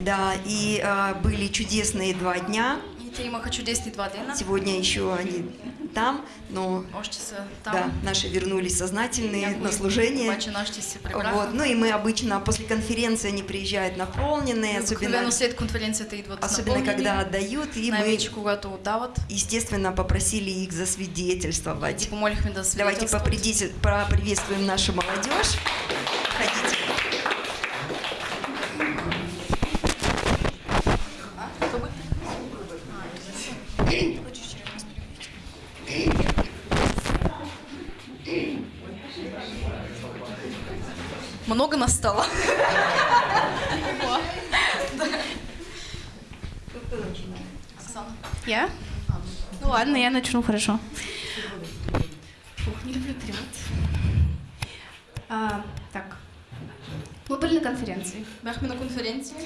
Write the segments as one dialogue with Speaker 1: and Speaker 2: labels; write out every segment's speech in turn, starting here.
Speaker 1: Да, и а, были чудесные два дня.
Speaker 2: И те имаха чудесни два дена.
Speaker 1: Сегодня еще они там, но
Speaker 2: там.
Speaker 1: да, наши вернулись сознательные на служение. Вот. Ну и мы обычно после конференции они приезжают наполненные, особенно,
Speaker 2: идват
Speaker 1: особенно
Speaker 2: напълнени,
Speaker 1: когда отдают, и мы, естественно, попросили их засвидетельствовать. Давайте поприветствуем нашу молодежь.
Speaker 2: Оксана.
Speaker 3: Я? Ну ладно, я начну, хорошо. Фух, не люблю. А, так. Мы были на конференции.
Speaker 2: Бяхме на конференция.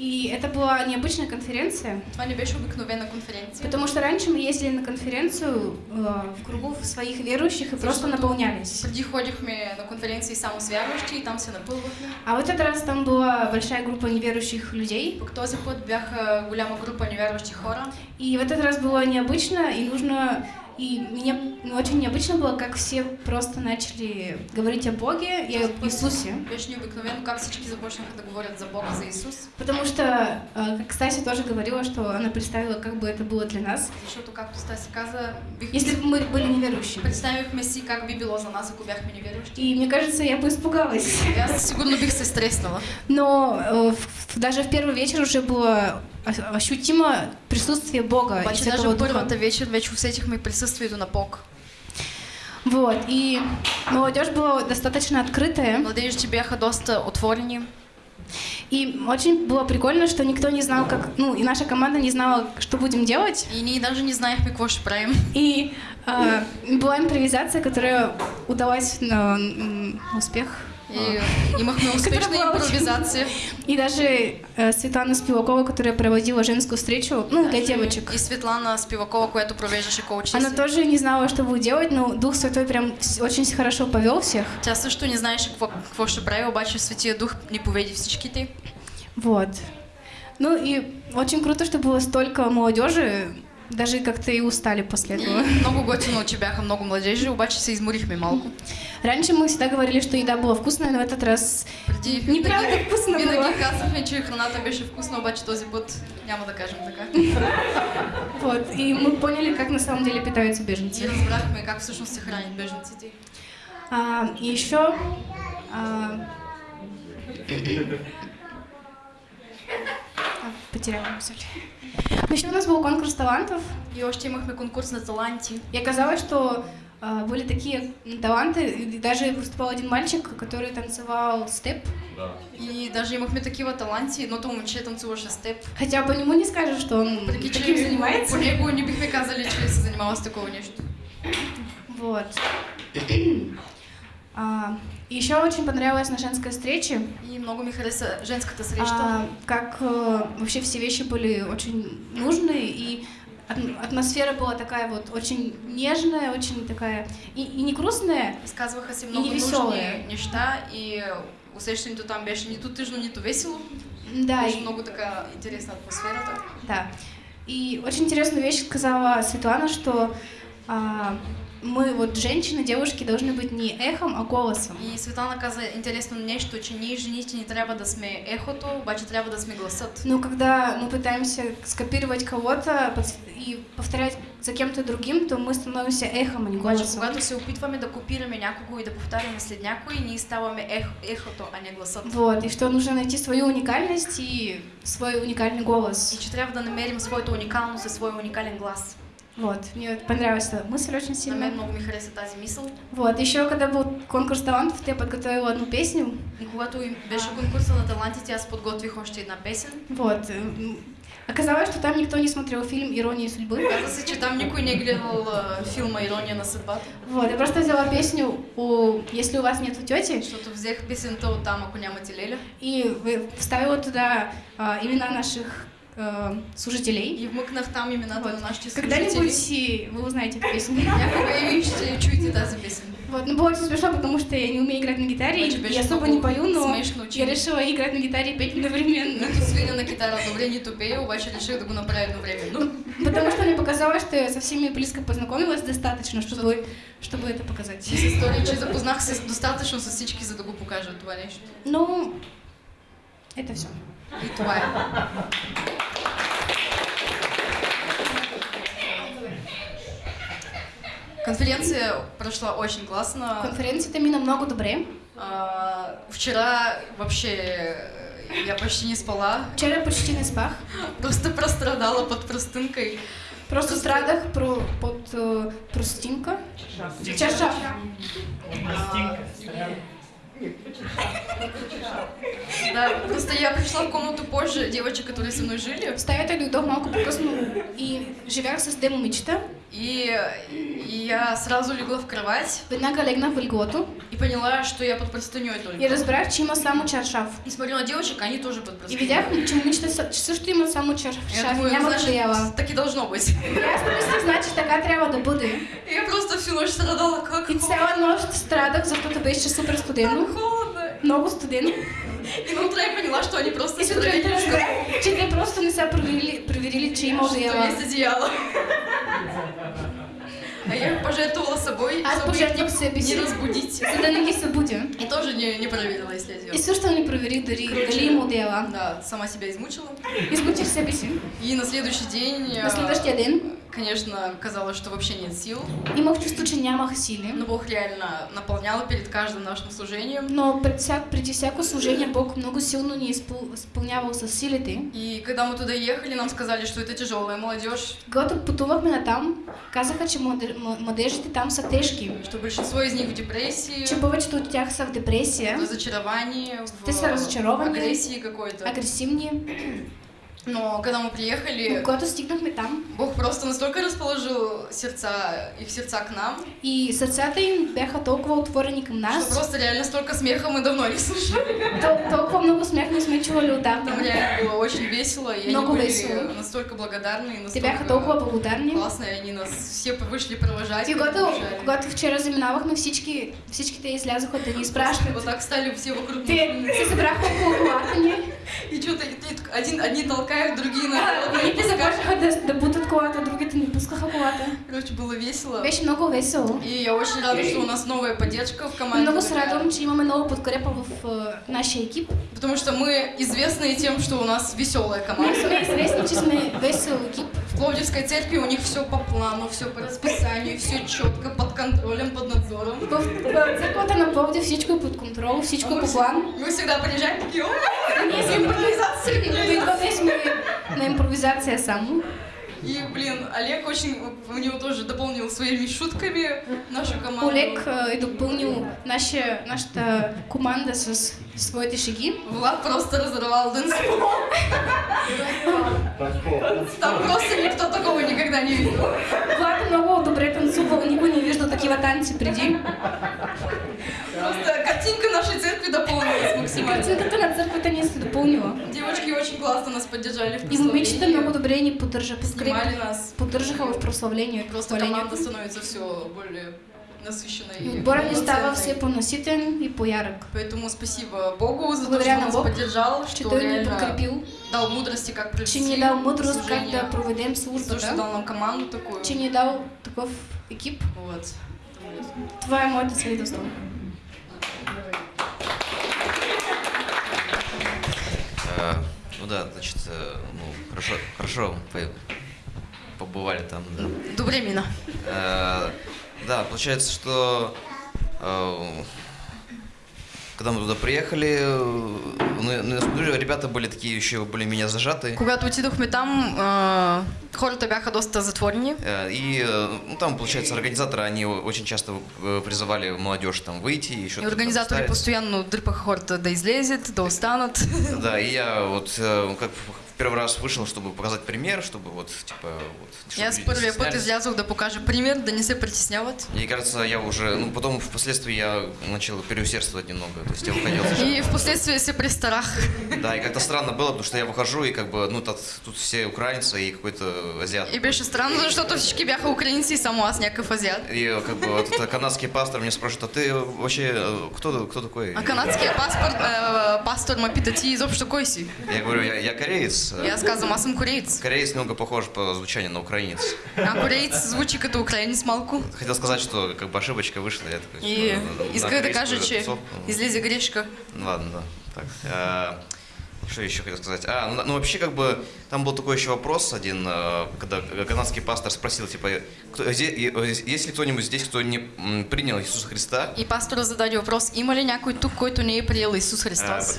Speaker 3: И это была необычная конференция,
Speaker 2: Това не беше обикновена конференция.
Speaker 3: потому что раньше мы ездили на конференцию э, в кругу своих верующих и просто
Speaker 2: Защото
Speaker 3: наполнялись.
Speaker 2: Преди ходихме на конференции само с вярващи и там се напълвахме.
Speaker 3: А в этот раз там была большая группа неверующих людей.
Speaker 2: Пък този път бяха голяма група невярващи хора.
Speaker 3: И в этот раз было необычно, и нужно... И мне ну, очень необычно было, как все просто начали говорить о Боге и об Иисусе.
Speaker 2: Беше необикновено как всички започнаха да говорят за Бога, за Исус.
Speaker 3: Потому что, э, как Стася тоже говорила, что она представила, как бы это было для нас,
Speaker 2: Защото, както Стаси каза, бих...
Speaker 3: если бы мы были неверующими.
Speaker 2: представихме си как би било за нас, ако бяхме невярващи.
Speaker 3: И мне кажется, я бы испугалась.
Speaker 2: Аз сигурно бих се стреснала.
Speaker 3: Но э, даже в первый вечер уже было ощутимо присутствие Бога Святого
Speaker 2: даже в
Speaker 3: Духа.
Speaker 2: първата вечер вече усетихме присъствието на Бог.
Speaker 3: Вот, и молодежь была достаточно открытая.
Speaker 2: Младежите бяха доста отворени.
Speaker 3: И очень было прикольно, что никто не знал, как... Ну, и наша команда не знала, что будем делать.
Speaker 2: И ние даже не знаехме какво ще правим.
Speaker 3: И э, была импровизация, которая удалась на м, успех.
Speaker 2: И имахме
Speaker 3: очень-
Speaker 2: импровизация.
Speaker 3: И даже э, Светлана Спивакова, которая проводила женскую встречу, ну, для девочек,
Speaker 2: И Светлана Спивакова, която провеждаше коучи.
Speaker 3: она тоже не знала, что будет делать, но Дух Святой прям очень хорошо повел всех.
Speaker 2: Тя също не знаеше какво, какво ще прави, обаче Светия Дух ни поведи всичките.
Speaker 3: Вот. Ну и очень круто, что было столько молодежи, даже как-то и устали после
Speaker 2: И
Speaker 3: этого.
Speaker 2: много готино, че бяха много младежи, обаче се изморихме малко.
Speaker 3: Раньше мы всегда говорили, что еда была вкусная, но в этот раз неправда вкусно было.
Speaker 2: Винаги казвахме, че храната беше вкусна, обаче този път няма да кажем така.
Speaker 3: Вот. И мы поняли, как на самом деле питаются
Speaker 2: И
Speaker 3: беженцы.
Speaker 2: разбрахме как всъщност се хранят бежанците.
Speaker 3: А, и еще а, а, потеряла мысль. Ну, еще у нас был конкурс талантов,
Speaker 2: И още имахме конкурс на таланти.
Speaker 3: и оказалось, что а, были такие таланты, и даже выступал один мальчик, который танцевал степ,
Speaker 2: И даже имахме такива таланти. Едното момче танцуваше с теб.
Speaker 3: хотя по нему не скажешь, что он
Speaker 2: Въпреки,
Speaker 3: таким
Speaker 2: че
Speaker 3: занимается.
Speaker 2: по него не бихме казали, че с такова нещо.
Speaker 3: Вот. А, еще очень понравилось на женской встрече,
Speaker 2: И много ми хареса женската среща.
Speaker 3: а, как э, вообще все вещи были очень нужные, и ат- атмосфера была такая вот очень нежная, очень такая, и, и не грустная,
Speaker 2: Разказваха се
Speaker 3: И
Speaker 2: много
Speaker 3: невеселая.
Speaker 2: нужни неща и усещането там беше нито тъжно, нито весело.
Speaker 3: да,
Speaker 2: беше
Speaker 3: и,
Speaker 2: много така интересна атмосферата.
Speaker 3: да. И очень интересную вещь сказала Светлана, что а, мы, вот женщины, девушки, должны быть не эхом, а голосом.
Speaker 2: И Светлана каза интересно нещо, че ние жените не трябва да сме ехото, обаче трябва да сме гласът.
Speaker 3: Но когда мы пытаемся скопировать кого-то и повторять за кем-то другим, то мы становимся эхом, а не голосом.
Speaker 2: когато се опитваме да копираме някого и да повтаряме след някой, ние ставаме ех, ехото, а не гласът.
Speaker 3: Вот, и что нужно найти свою уникальность и свой уникальный
Speaker 2: И
Speaker 3: голос.
Speaker 2: че трябва да намерим своята уникалност и своя уникален глас.
Speaker 3: Вот, мне понравилась эта мысль очень сильно.
Speaker 2: много ми хареса тази мисъл.
Speaker 3: Вот, еще когда был конкурс талантов, я подготовила одну песню.
Speaker 2: Когато беше конкурса на талантите, аз подготвих още една песен.
Speaker 3: Вот. м, Оказалось, что там никто не смотрел фильм «Ирония судьбы».
Speaker 2: Каза се, че там никой не е гледал а, филма Ирония на съдбата,
Speaker 3: Вот, я просто взяла песню у «Если у вас нет тети»
Speaker 2: защото взех песента от там, ако нямате леля.
Speaker 3: и вставила туда а, имена наших э, служителей.
Speaker 2: И в Мыкнах там именно
Speaker 3: Вот.
Speaker 2: на наши
Speaker 3: Когда-нибудь и вы узнаете эту песню.
Speaker 2: Я еще чуете, да, за песню.
Speaker 3: Вот, но было очень смешно, потому что я не умею играть на гитаре,
Speaker 2: А
Speaker 3: и
Speaker 2: тебе
Speaker 3: я
Speaker 2: что,
Speaker 3: особо не
Speaker 2: было
Speaker 3: пою, но
Speaker 2: смешно,
Speaker 3: я
Speaker 2: чем?
Speaker 3: решила играть на гитаре и петь одновременно.
Speaker 2: Ну, тут свиня на китару добре не тупее, убачили решили таку на правильное время. Ну,
Speaker 3: Потому что мне показалось, что я со всеми близко познакомилась достаточно, чтобы, чтобы это показать.
Speaker 2: з історії чи запознався достатньо, що сосички за таку покажуть, товариш.
Speaker 3: Ну, это все.
Speaker 2: Твоя. Конференция прошла очень классно.
Speaker 3: Конференцията ми намного добре.
Speaker 2: А, Вчера вообще э, я почти не спала,
Speaker 3: Вчера почти не спах.
Speaker 2: просто прострадала под простынкой.
Speaker 3: Просто страдах про, под э, простинка. Чаша.
Speaker 2: Да, просто я пришла в комнату позже девочек, которые со мной жили,
Speaker 3: В стаята дойдох малко по-късно и живях с демо момичета.
Speaker 2: и, и я сразу легла в кровать
Speaker 3: Веднага легнах в леглото
Speaker 2: и поняла, что я под простыней
Speaker 3: и
Speaker 2: только.
Speaker 3: разбрах, че има само чаршав.
Speaker 2: И смотрю на девочек, они тоже под
Speaker 3: И
Speaker 2: простыней.
Speaker 3: видях, че момичета са- че също имат само чаршав
Speaker 2: Я
Speaker 3: и
Speaker 2: думаю,
Speaker 3: няма
Speaker 2: значит, так и должно быть.
Speaker 3: И аз помислих, значи така трябва да бъде.
Speaker 2: И я просто всю ночь страдала, как
Speaker 3: И цяла нощ страдах, защото беше супер студено.
Speaker 2: холодно.
Speaker 3: Много студено.
Speaker 2: И на утро я поняла, что они просто
Speaker 3: И сутринта разбрах, че те просто не са проверили, проверили че има
Speaker 2: что
Speaker 3: одеяла.
Speaker 2: есть одеяло. А я пожертвовала собой,
Speaker 3: Аз
Speaker 2: чтобы их не
Speaker 3: си,
Speaker 2: разбудить.
Speaker 3: за да не ги събудя.
Speaker 2: И тоже не, не проверила, если
Speaker 3: И
Speaker 2: одела.
Speaker 3: също не проверих дали, дали има одеяла.
Speaker 2: Да, сама себя измучила.
Speaker 3: Измучих себе си.
Speaker 2: И на следующий день,
Speaker 3: На
Speaker 2: э,
Speaker 3: следващия ден
Speaker 2: конечно, казалось, что вообще нет сил.
Speaker 3: имах чувство, че нямах сили.
Speaker 2: Но Бог реально наполнял перед каждым нашим служением.
Speaker 3: Но пред всяк, преди всяко служение Бог много силно ни е изпъл- изпълнявал с силите.
Speaker 2: И когда мы туда ехали, нам сказали, что это тяжелая молодежь,
Speaker 3: Когато пътувахме натам, казаха, че младежите там са тежки.
Speaker 2: что большинство из них в депрессии,
Speaker 3: Че повечето от тях са в депресия,
Speaker 2: в разочаровании,
Speaker 3: Те са разочаровани.
Speaker 2: агрессии какой-то.
Speaker 3: агресивни.
Speaker 2: Но когда мы приехали,
Speaker 3: когато стигнахме там
Speaker 2: Бог просто настолько расположил сердца, их сердца к нам,
Speaker 3: и сърцата им бяха толкова отворени към
Speaker 2: что
Speaker 3: нас,
Speaker 2: просто реально столько смеха мы давно не слышали.
Speaker 3: тол- толкова много смях не сме чували
Speaker 2: Там
Speaker 3: отдавна.
Speaker 2: реально было очень весело, и они
Speaker 3: Много
Speaker 2: были
Speaker 3: весело.
Speaker 2: настолько благодарны, и
Speaker 3: Те
Speaker 2: настолько
Speaker 3: бяха толкова благодарни.
Speaker 2: классные, они нас все вышли провожать.
Speaker 3: И когато, когато вчера заминавахме, всички, всичките излязоха да ни изпращат.
Speaker 2: Вот так стали все вокруг
Speaker 3: Те се събраха около колата ни
Speaker 2: И что-то один, одни толкают, другие на
Speaker 3: Едните започнаха да, бутат колата, другите не пускаха колата.
Speaker 2: Короче, было весело.
Speaker 3: Беше много весело.
Speaker 2: И я очень рада, что у нас новая поддержка в команде.
Speaker 3: Много се радвам, че имаме много подкрепа в е, нашия екип.
Speaker 2: Потому что мы известны тем, что у нас веселая команда.
Speaker 3: сме известни, че сме весел екип.
Speaker 2: В Пловдивской церкви у них все по плану, все по расписанию, все четко, под контролем, под надзором.
Speaker 3: В, църквата на Пловдив всичко под контрол, всичко е по план.
Speaker 2: Мы всегда приезжаем такие, «О,
Speaker 3: Ние сме импровизация. Дойдохме сме на импровизация само.
Speaker 2: И, блин, Олег очень, у него тоже дополнил своими шутками нашу команду.
Speaker 3: Олег е допълнил наша, нашата команда с своите шеги.
Speaker 2: Влад просто разорвал танцпол. Там просто никто такого никогда не видел.
Speaker 3: Влад много добре танцувал, никой не виждал такива танци преди.
Speaker 2: Просто картинка нашей церкви дополнилась максимально.
Speaker 3: Картинката на църквата ни се допълнила.
Speaker 2: Девочки очень классно нас поддержали в
Speaker 3: И момичета
Speaker 2: прославлении.
Speaker 3: много добре ни поддържа,
Speaker 2: Снимали нас.
Speaker 3: поддържаха в прославлението.
Speaker 2: Просто команда становится все более насыщенной.
Speaker 3: И
Speaker 2: и
Speaker 3: Отбора ни става все по-наситен и по-ярък.
Speaker 2: Поэтому спасибо Богу за то,
Speaker 3: Благодаря
Speaker 2: что
Speaker 3: на
Speaker 2: нас
Speaker 3: Бог,
Speaker 2: поддержал, что реально
Speaker 3: подкрепил,
Speaker 2: дал мудрости, как провести
Speaker 3: че ни дал мъдрост как да проведем
Speaker 2: За то, что
Speaker 3: службата,
Speaker 2: дал нам команду такую.
Speaker 3: че ни дал такъв екип.
Speaker 2: Вот.
Speaker 3: Това е моето свидетелство.
Speaker 4: Э, Ну да, значит, э, ну, хорошо, хорошо по- побывали там, да.
Speaker 2: Добре мина.
Speaker 4: Э, Да, получается, что э, когда мы туда приехали, э, ну, ну, ребята были такие еще более-менее зажатые.
Speaker 2: Когато отидохме там, а, хората бяха доста затворени.
Speaker 4: Э, И э, ну, там, получается, организаторы, они очень часто э, призывали молодежь там выйти еще
Speaker 2: И организаторы постоянно дръпаха хората да излезет, да останат.
Speaker 4: Да, и я вот э, как первый раз вышел, чтобы показать пример, чтобы вот, типа, вот...
Speaker 2: Я с
Speaker 4: люди
Speaker 2: първия път
Speaker 4: стеснялись.
Speaker 2: излязох да покажа пример, да не се притесняват.
Speaker 4: Мне кажется, я уже, ну, потом впоследствии я начал переусердствовать немного, то есть я выходил.
Speaker 2: И в последствие се преста... страх.
Speaker 4: Да, и как-то странно было, потому что я выхожу, и как бы, ну, тут, тут все украинцы и какой-то азиат.
Speaker 2: И беше странно, защото всички бяха украинци и само аз някакъв азиат.
Speaker 4: И как бы вот этот канадский пастор мне спрашивает, а ты вообще э, кто, кто такой?
Speaker 2: А канадския паспорт, э, пастор ме пита, ти изобщо кой си?
Speaker 4: Я говорю, я, я кореец.
Speaker 2: И аз казвам, аз съм кореец.
Speaker 4: Кореец немного похож по звучанию на украинец.
Speaker 2: А кореец звучи като украинец малко.
Speaker 4: Хотел сказать, что как бы ошибочка вышла, я такой...
Speaker 2: И кажа, че
Speaker 4: тусовку.
Speaker 2: излезе грешка.
Speaker 4: Ну, Ладно, да. Так. Что еще хотел сказать? А, ну, ну вообще как бы там был такой еще вопрос один, э, когда канадский пастор спросил, типа, кто, и- э, есть ли кто-нибудь здесь, кто не принял Иисуса Христа?
Speaker 2: И пастора зададе въпрос, има ли някой тук, който не е приел Исус
Speaker 4: А,
Speaker 2: Христос?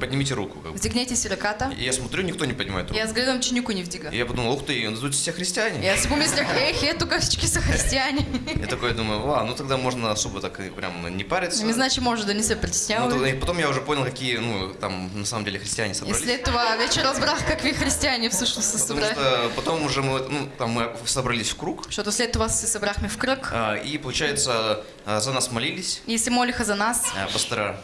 Speaker 4: Поднимите руку. Как бы.
Speaker 2: Вдигнете си ръката.
Speaker 4: И я смотрю, никто не поднимает руку.
Speaker 2: аз гледам, че никой не вдига.
Speaker 4: Я подумал, ух ты, ну тут все христиане.
Speaker 2: аз си помислях, ех, е, тук всички са християни.
Speaker 4: Я такой думаю, ва, ну тогда можно особо так прям не париться.
Speaker 2: Ами, значи може да не се
Speaker 4: Ну,
Speaker 2: притесняваме.
Speaker 4: тогда- и потом я уже понял, какие, ну, там, на самом деле, христиане
Speaker 2: И
Speaker 4: собрались.
Speaker 2: след това вече разбрах какви християни всъщност се
Speaker 4: Потому
Speaker 2: събрали.
Speaker 4: что потом уже мы, ну, там мы собрались в круг,
Speaker 2: Защото след това се събрахме в кръг
Speaker 4: а, и, получается, а, за нас молились
Speaker 2: и се молиха за нас,
Speaker 4: а, пастора.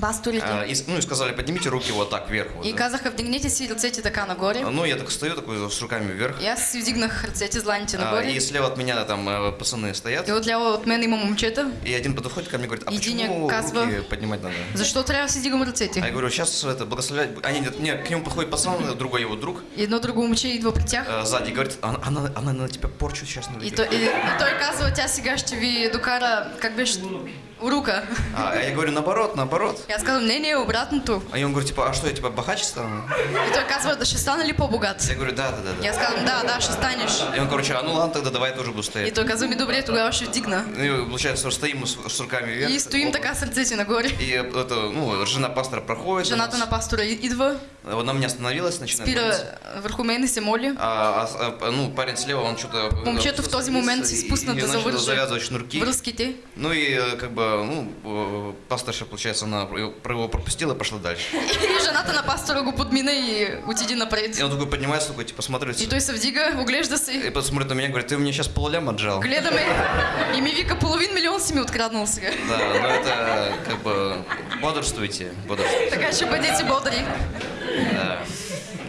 Speaker 2: Пасторите.
Speaker 4: А, и, ну, и сказали, поднимите руки вот так вверх. вот,
Speaker 2: И
Speaker 4: да.
Speaker 2: казаха, вдигнете си ръцете така нагоре.
Speaker 4: А, Ну, я так стою, такой, с руками вверх.
Speaker 2: И аз си вдигнах ръцете, зланите
Speaker 4: А,
Speaker 2: нагоре.
Speaker 4: и слева от меня там э, пацаны стоят.
Speaker 2: И отляво от мен има момчета.
Speaker 4: И один подходит ко мне и говорит, а
Speaker 2: Единия
Speaker 4: почему
Speaker 2: казва-
Speaker 4: руки поднимать надо?
Speaker 2: Защо трябва да си дигам ръцете?
Speaker 4: А я говорю, сейчас это благословлять. Они, нет, не, к нему подходит пацан, другой его друг,
Speaker 2: И едно друго момче идва при тях.
Speaker 4: э, сзади, и говорит, она, она, она на тебя порчу сейчас
Speaker 2: И,
Speaker 4: наведет.
Speaker 2: той, и, и той казва, тя сега ще ви докара, как беше, урука.
Speaker 4: А я говорю, наоборот, наоборот.
Speaker 2: И аз казвам, не, не, обратното.
Speaker 4: А и он говорит, типа, а что, я типа богаче стану?
Speaker 2: И казва, да ще стана ли по-богат?
Speaker 4: Я говорю, да, да, да.
Speaker 2: И
Speaker 4: да.
Speaker 2: аз казвам, да, да, ще станеш.
Speaker 4: И он, короче, а ну ладно, тогда давай я тоже буду
Speaker 2: И
Speaker 4: стоять.
Speaker 2: той казва, ми добре, тогава ще вдигна.
Speaker 4: Ну, и получается, что стоим с, с руками вверх.
Speaker 2: И стоим
Speaker 4: Опа.
Speaker 2: така с ръцете нагоре.
Speaker 4: И это, ну, жена пастора проходит.
Speaker 2: Жената на пастора идва,
Speaker 4: Она меня остановилась, начинает
Speaker 2: спира
Speaker 4: молиться.
Speaker 2: върху мен и се моли.
Speaker 4: А, а, а, ну, парень слева, он что-то...
Speaker 2: Момчето в този момент си спусна
Speaker 4: и,
Speaker 2: да
Speaker 4: и начал
Speaker 2: завърже
Speaker 4: завязывать шнурки.
Speaker 2: връзките.
Speaker 4: Ну и э, как бы, ну, э, пасторша, получается, она его пропустила и пошла дальше.
Speaker 2: И жената на пастора го подмина и отиди напред.
Speaker 4: И он такой поднимается, такой, типа, смотрит.
Speaker 2: И той се вдига, оглежда се.
Speaker 4: И посмотрит на меня, говорит, ты меня сейчас полулям отжал.
Speaker 2: Гледаме и ми вика, половин милион си ми откраднал сега.
Speaker 4: Да, но это как бы бодрствуйте, бодрствуйте.
Speaker 2: Така че бъдете бодри.
Speaker 4: Да.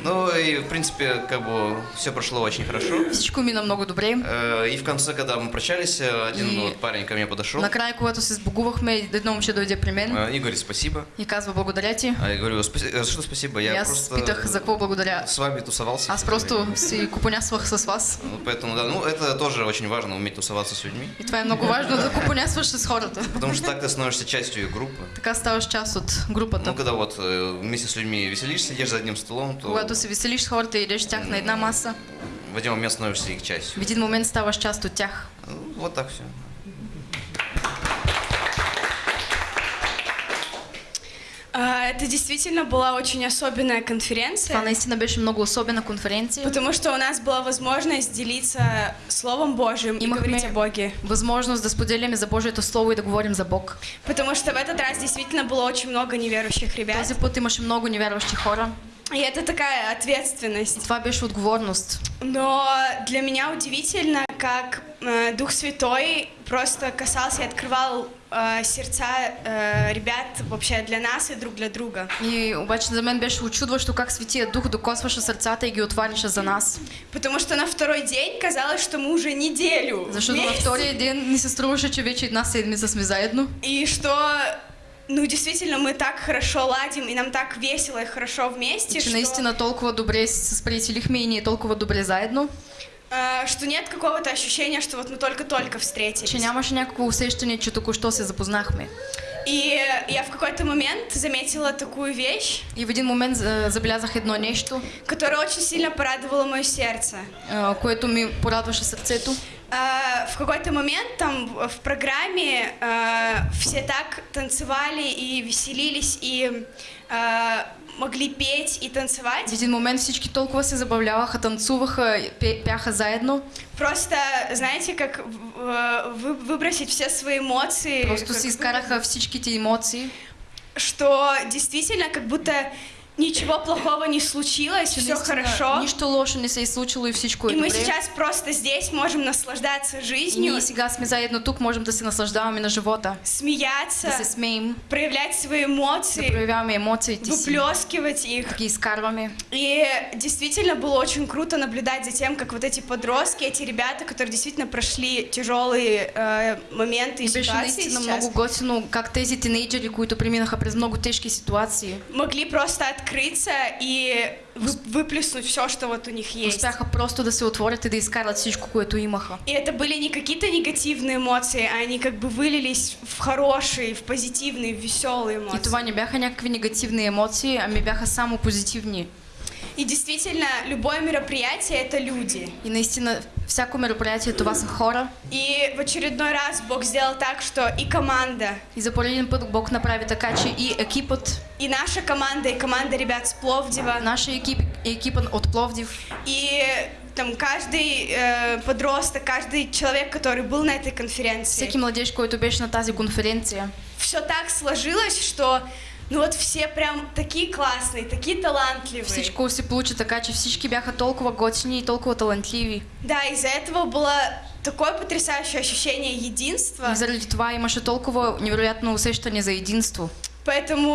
Speaker 4: Ну и в принципе как бы все прошло очень хорошо.
Speaker 2: Всичко мина много добре.
Speaker 4: Э, И в конце, когда мы прощались, э, один
Speaker 2: И-
Speaker 4: вот парень ко мне подошел
Speaker 2: Накрая, когато се сбогувахме, едно момче дойде при мен
Speaker 4: э, и говорит спасибо.
Speaker 2: и казва благодаря ти.
Speaker 4: А я говорю, «Спаси- э, что спасибо, я
Speaker 2: аз
Speaker 4: просто
Speaker 2: питах за какво благодаря.
Speaker 4: с вами тусовался.
Speaker 2: Аз просто си купонясвах с вас.
Speaker 4: Ну, поэтому, да, ну это тоже очень важно, уметь тусоваться с людьми.
Speaker 2: И това е много важно да купонясваш с хората.
Speaker 4: Потому что так ты становишься частью группы.
Speaker 2: Така ставаш част от групата.
Speaker 4: Ну, когда вот вместе с людьми веселишься, сидишь за одним столом, то
Speaker 2: Когато се веселиш с хората и идеш с тях на една маса,
Speaker 4: в один момент становишься их частью.
Speaker 2: в един момент ставаш част от тях.
Speaker 4: Ну, вот так все.
Speaker 5: А, Это действительно была очень особенная конференция,
Speaker 2: наистина беше много особена конференция.
Speaker 5: потому что у нас была возможность делиться Словом Божьим и
Speaker 2: И
Speaker 5: говорить о Боге.
Speaker 2: Възможност да споделяме за Божието Слово и да говорим за Бог.
Speaker 5: Потому что в этот раз действительно было очень много неверующих ребят.
Speaker 2: Този път имаше много невярващи хора.
Speaker 5: И это такая ответственность.
Speaker 2: това беше отговорност.
Speaker 5: Но для меня удивительно, как э, Дух Святой просто касался и открывал э, сердца э, ребят вообще для нас и друг для друга.
Speaker 2: И обаче за мен беше очудващо как Светия Дух докосваше сърцата и ги отваряше за нас.
Speaker 5: Потому что на второй день казалось, что мы уже неделю
Speaker 2: Защото на
Speaker 5: вместе.
Speaker 2: втория ден ни се струваше, че вече една седмица сме заедно.
Speaker 5: И что, ну, действительно, мы так хорошо ладим, и нам так весело и хорошо вместе,
Speaker 2: Че
Speaker 5: что,
Speaker 2: наистина толкова добре се сприятелихме и ние толкова добре заедно,
Speaker 5: э, что нет какого-то ощущения, что вот мы только-только встретились.
Speaker 2: че нямаше някакво усещане, че току-що се запознахме.
Speaker 5: И я в какой-то момент заметила такую вещь,
Speaker 2: И в един момент а, забелязах едно нещо,
Speaker 5: которая очень сильно порадовала мое сердце.
Speaker 2: а, което ми порадваше сърцето.
Speaker 5: А, В какой-то момент там в программе а, все так танцевали и веселились, и а, могли петь и танцевать.
Speaker 2: В един момент всички толкова се забавляваха, танцуваха, пяха заедно.
Speaker 5: Просто, знаете, как вы- выбросить все свои эмоции.
Speaker 2: Просто си изкараха всичките емоции.
Speaker 5: Что действительно как будто ничего плохого не случилось, все
Speaker 2: Наистина,
Speaker 5: хорошо.
Speaker 2: Нищо лошо не се е случило и всичко
Speaker 5: И мы сейчас просто здесь можем наслаждаться
Speaker 2: И
Speaker 5: жизнью,
Speaker 2: ние сега сме заедно тук, можем да се наслаждаваме на живота,
Speaker 5: смеяться,
Speaker 2: да се смеем,
Speaker 5: проявлять свои
Speaker 2: да
Speaker 5: эмоции,
Speaker 2: проявяваме емоциите си,
Speaker 5: выплескивать их.
Speaker 2: да ги изкарваме.
Speaker 5: И действительно было очень круто наблюдать за тем, как вот эти подростки, эти ребята, которые действительно прошли тяжелые э, моменты и
Speaker 2: И
Speaker 5: ситуации сейчас,
Speaker 2: много готино как тези тинейджери, които преминаха през много тежки ситуации,
Speaker 5: могли просто открыться и вы- выплеснуть все, что вот у них есть.
Speaker 2: успяха просто да се отворят и да изкарат всичко, което имаха.
Speaker 5: И это были не какие-то негативные эмоции, а они как бы вылились в хорошие, в позитивные, в веселые
Speaker 2: И
Speaker 5: эмоции.
Speaker 2: това не бяха някакви негативни емоции, ами бяха само позитивни.
Speaker 5: И действительно, любое мероприятие — это люди.
Speaker 2: И наистина, всяко мероприятие това са хора.
Speaker 5: И в очередной раз Бог сделал так, что и команда,
Speaker 2: И за пореден път Бог направи така, че и екипът,
Speaker 5: и наша команда, и команда ребят с Пловдива,
Speaker 2: нашия екип и екипът от Пловдив,
Speaker 5: и там каждый э, подросток, каждый человек, который был на этой конференции,
Speaker 2: всеки младеж, който беше на тази конференция,
Speaker 5: все так сложилось, что ну вот все прям такие классные, такие талантливые.
Speaker 2: всичко се получи така, че всички бяха толкова готини и толкова талантливи.
Speaker 5: Да, из-за этого было такое потрясающее ощущение единства.
Speaker 2: И заради това имаше толкова невероятно усещане за единство.
Speaker 5: Поэтому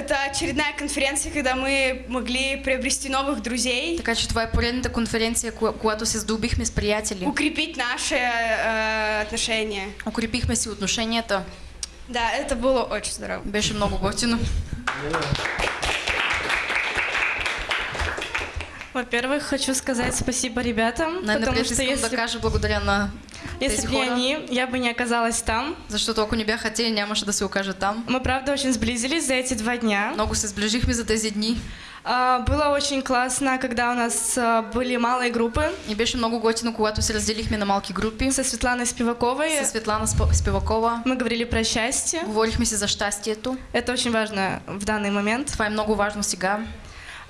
Speaker 5: это очередная конференция, когда мы могли приобрести новых друзей,
Speaker 2: Така че това е поредната конференция, ко- когато се здобихме с приятели.
Speaker 5: укрепить наши э, отношения.
Speaker 2: Укрепихме си отношенията.
Speaker 5: Да, это было очень здорово.
Speaker 2: Беше много готино.
Speaker 6: Во-первых, хочу сказать спасибо ребятам, потому
Speaker 2: Най-напред
Speaker 6: что если,
Speaker 2: кажа благодаря на
Speaker 6: если бы не они, я бы не оказалась там.
Speaker 2: защото ако не бяха те, нямаше да се окажа там.
Speaker 6: Мы, правда, очень сблизились за эти два дня.
Speaker 2: Много се сближихме за тези дни
Speaker 6: Было очень классно, когда у нас а, были малые группы
Speaker 2: и беше много готино, когато се разделихме на малки групи.
Speaker 6: со Светланой Спиваковой.
Speaker 2: С Светлана Спа- Спивакова
Speaker 6: Мы говорили про счастье.
Speaker 2: говорихме си за щастието.
Speaker 6: Это очень важно в данный момент.
Speaker 2: Това е много важно сега.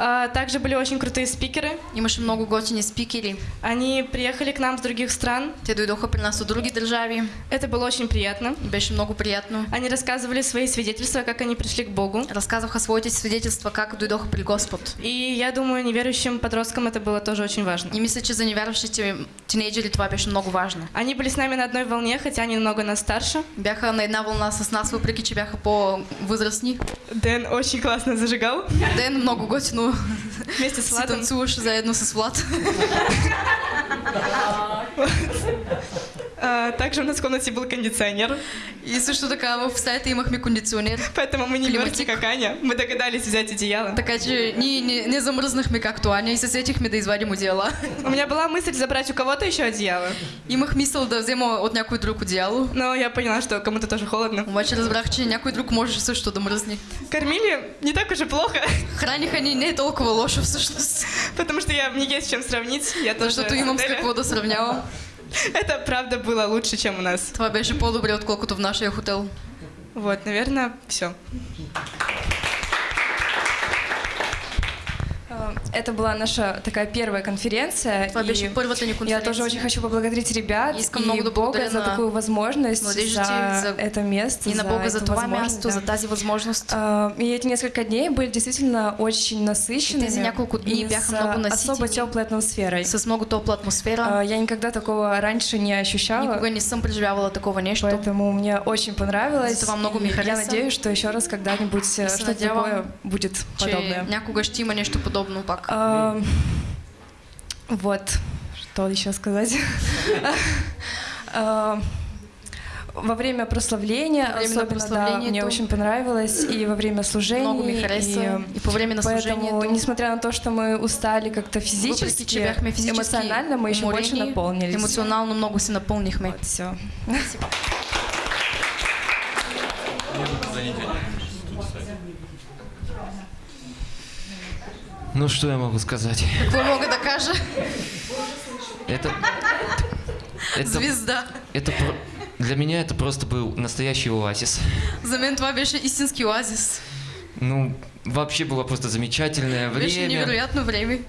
Speaker 6: А, Также были очень крутые спикеры.
Speaker 2: Имаше много готини спикери.
Speaker 6: Они приехали к нам с других стран.
Speaker 2: Те дойдоха при нас от други държави
Speaker 6: Это было очень приятно.
Speaker 2: беше много приятно.
Speaker 6: Они рассказывали свои свидетельства, как они пришли к Богу.
Speaker 2: Разказваха своите свидетелства как дойдоха при Господ.
Speaker 6: И я думаю, неверующим подросткам это было тоже очень важно.
Speaker 2: И мисля, че за невярващите тинейджери това беше много важно.
Speaker 6: Они были с нами на одной волне, хотя они намного нас старше.
Speaker 2: Бяха на една вълна с нас, въпреки че бяха по-възрастни.
Speaker 6: Дэн очень классно зажигал
Speaker 2: Ден много готино
Speaker 6: вместе с
Speaker 2: си
Speaker 6: Владом.
Speaker 2: танцуваше заедно с Влад.
Speaker 6: А, Также у нас в комнате был кондиционер,
Speaker 2: И също така в стаята имахме кондиционер.
Speaker 6: поэтому мы не мерзли, как Аня. Мы догадались взять одеяло.
Speaker 2: Така че ние не, не замръзнахме както Аня и се сетихме да извадим одеяла.
Speaker 6: У меня была мысль забрать у кого-то еще одеяло,
Speaker 2: Имах мисъл да взема от някой друг одеяло.
Speaker 6: но я поняла, что кому-то тоже холодно.
Speaker 2: Обаче разбрах, че някой друг може също да мръзне.
Speaker 6: Кормили не так уж и плохо,
Speaker 2: Храниха ни не толкова лошо всъщност.
Speaker 6: потому что я, мне есть с чем сравнить. Я тоже
Speaker 2: Защото имам с какво да сравнявам.
Speaker 6: Это правда было лучше, чем у нас.
Speaker 2: Това беше по-добре, отколкото в нашия хотел.
Speaker 6: Вот, наверное, все.
Speaker 7: Это была наша такая первая конференция.
Speaker 2: Беше
Speaker 7: и я тоже очень хочу поблагодарить ребят
Speaker 2: Искам
Speaker 7: и Бога за такую возможность, за,
Speaker 2: за-
Speaker 7: это место,
Speaker 2: И на Бога за това
Speaker 7: возможность,
Speaker 2: място,
Speaker 7: да.
Speaker 2: за тази възможност.
Speaker 7: А, И эти несколько дней были действительно очень насыщенными.
Speaker 2: Тези няколко дни
Speaker 7: и
Speaker 2: бяха
Speaker 7: с
Speaker 2: много
Speaker 7: особо
Speaker 2: наситени.
Speaker 7: теплой атмосферой.
Speaker 2: С много топла атмосфера.
Speaker 7: А, Я никогда такого раньше не ощущала.
Speaker 2: Никога не съм преживявала такова нещо.
Speaker 7: Поэтому мне очень понравилось.
Speaker 2: За това много ми
Speaker 7: и Я надеюсь, что еще раз когда-нибудь э,
Speaker 2: И
Speaker 7: что-то такое будет подобное.
Speaker 2: някога ще има нещо подобно пак.
Speaker 7: А, Вот, что еще сказать? А, Во время прославления,
Speaker 2: Во время
Speaker 7: особенно, да,
Speaker 2: прославления
Speaker 7: мне
Speaker 2: то-
Speaker 7: очень понравилось, и во время служения.
Speaker 2: Много ми хареса. И по време на
Speaker 7: Поэтому,
Speaker 2: служението.
Speaker 7: несмотря на то, что мы устали как-то физически,
Speaker 2: физически
Speaker 7: эмоционально мы еще больше наполнились.
Speaker 2: Емоционално много се напълнихме.
Speaker 7: Все.
Speaker 8: Ну что я могу сказать?
Speaker 2: Какво мога да кажа?
Speaker 8: Это, это,
Speaker 2: Звезда.
Speaker 8: это для меня это просто был настоящий оазис.
Speaker 2: За мен това беше истински оазис.
Speaker 8: Ну, вообще было просто замечательное время,
Speaker 2: невероятно време.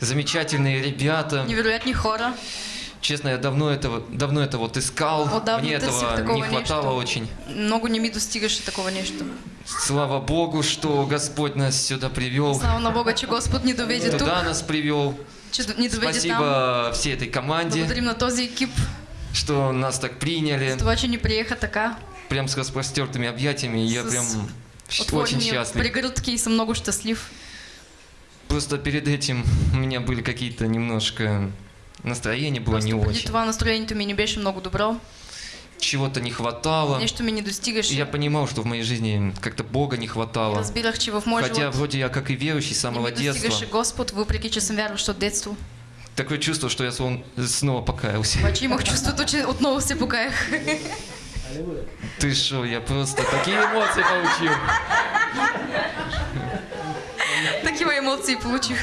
Speaker 8: замечательные ребята,
Speaker 2: Невероятни хора.
Speaker 8: Честно, я давно этого, давно это вот искал.
Speaker 2: Вот давно
Speaker 8: Мне этого
Speaker 2: такого
Speaker 8: не хватало
Speaker 2: нещо.
Speaker 8: очень.
Speaker 2: Много не ми достигаше такова нещо.
Speaker 8: Слава Богу, что Господь нас сюда привел.
Speaker 2: Слава на Бога, че Господ ни доведе тук,
Speaker 8: Туда нас привел.
Speaker 2: там.
Speaker 8: Спасибо всей этой команде,
Speaker 2: Благодарим на този екип
Speaker 8: что нас так приняли.
Speaker 2: това, че ни приеха така.
Speaker 8: Прям с распростертыми объятиями. Я
Speaker 2: С
Speaker 8: прям очень счастлив.
Speaker 2: прегръдки и съм много щастлив.
Speaker 8: Просто перед этим у меня были какие-то немножко настроение было не
Speaker 2: Преди
Speaker 8: очень.
Speaker 2: това настроението ми не беше много добро.
Speaker 8: Чего-то не хватало.
Speaker 2: Нещо ми не достигаше.
Speaker 8: И я понимал, что в моей жизни как-то Бога не хватало.
Speaker 2: Разбирах, че в
Speaker 8: Хотя вроде я как и верующий с
Speaker 2: не
Speaker 8: самого детства.
Speaker 2: Господ, въпреки че съм вярващ от детство.
Speaker 8: Такое чувство, что я снова покаялся.
Speaker 2: Обаче имах чувството, че отново се покаях.
Speaker 8: Ты что, я просто такие эмоции получил.
Speaker 2: Такива емоции получих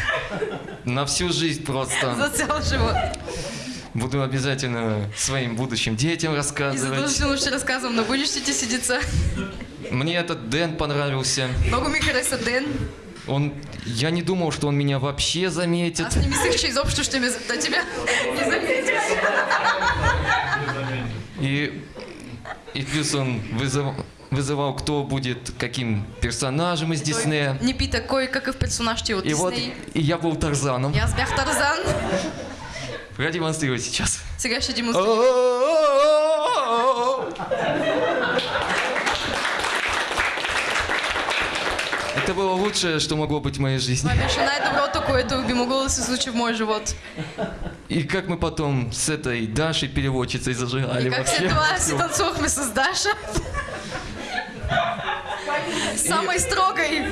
Speaker 8: На всю жизнь
Speaker 2: за
Speaker 8: просто.
Speaker 2: цял живот.
Speaker 8: Буду обязательно своим будущим детям
Speaker 2: И
Speaker 8: рассказывать.
Speaker 2: задължително ще разказвам на бъдещите си деца.
Speaker 8: Мне этот Дэн понравился.
Speaker 2: Много ми хареса Ден.
Speaker 8: Он, я не думал, что он меня вообще заметит.
Speaker 2: Аз не мислех, че изобщо ще ме да тебя не заметя.
Speaker 8: И, и плюс он вызыв- вызывал, кто будет каким персонажем из Диснея.
Speaker 2: Ни пита кой какъв персонаж ще е от
Speaker 8: И вот и я был Тарзаном.
Speaker 2: И аз бях Тарзан.
Speaker 8: Продемонстрирую сейчас.
Speaker 2: Сега ще демонстрирам.
Speaker 8: Это было лучшее, что могло быть в моей жизни.
Speaker 2: Това беше най-доброто, което би могло да се случи в моя живот.
Speaker 8: И как мы потом с этой Дашей переводчицей зажигали
Speaker 2: И как
Speaker 8: вообще.
Speaker 2: си
Speaker 8: всё.
Speaker 2: танцувахме с Даша. Самой строгой.